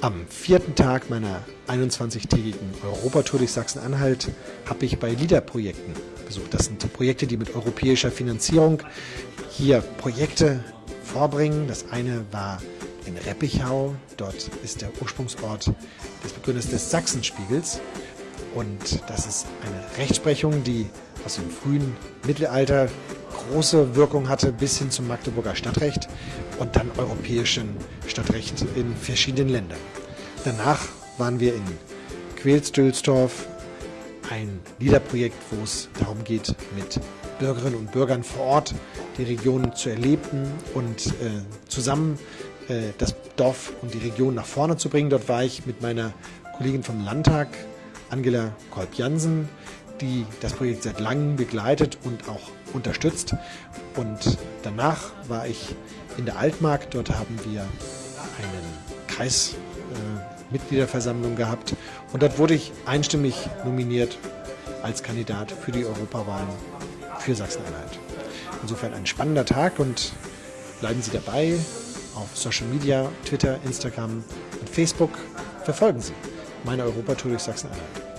Am vierten Tag meiner 21-tägigen Europatour durch Sachsen-Anhalt habe ich bei LIDA-Projekten besucht. Das sind Projekte, die mit europäischer Finanzierung hier Projekte vorbringen. Das eine war in Reppichau. Dort ist der Ursprungsort des Begründers des Sachsenspiegels. Und das ist eine Rechtsprechung, die aus dem frühen Mittelalter große Wirkung hatte bis hin zum Magdeburger Stadtrecht und dann europäischen Stadtrecht in verschiedenen Ländern. Danach waren wir in Quelsdülsdorf, ein Liederprojekt, wo es darum geht, mit Bürgerinnen und Bürgern vor Ort die Region zu erleben und äh, zusammen äh, das Dorf und die Region nach vorne zu bringen. Dort war ich mit meiner Kollegin vom Landtag, Angela Kolb-Jansen, die das Projekt seit langem begleitet und auch unterstützt. Und danach war ich in der Altmark. Dort haben wir einen Kreismitgliederversammlung äh, gehabt. Und dort wurde ich einstimmig nominiert als Kandidat für die Europawahlen für Sachsen-Anhalt. Insofern ein spannender Tag und bleiben Sie dabei auf Social Media, Twitter, Instagram und Facebook. Verfolgen Sie meine Europatour durch Sachsen-Anhalt.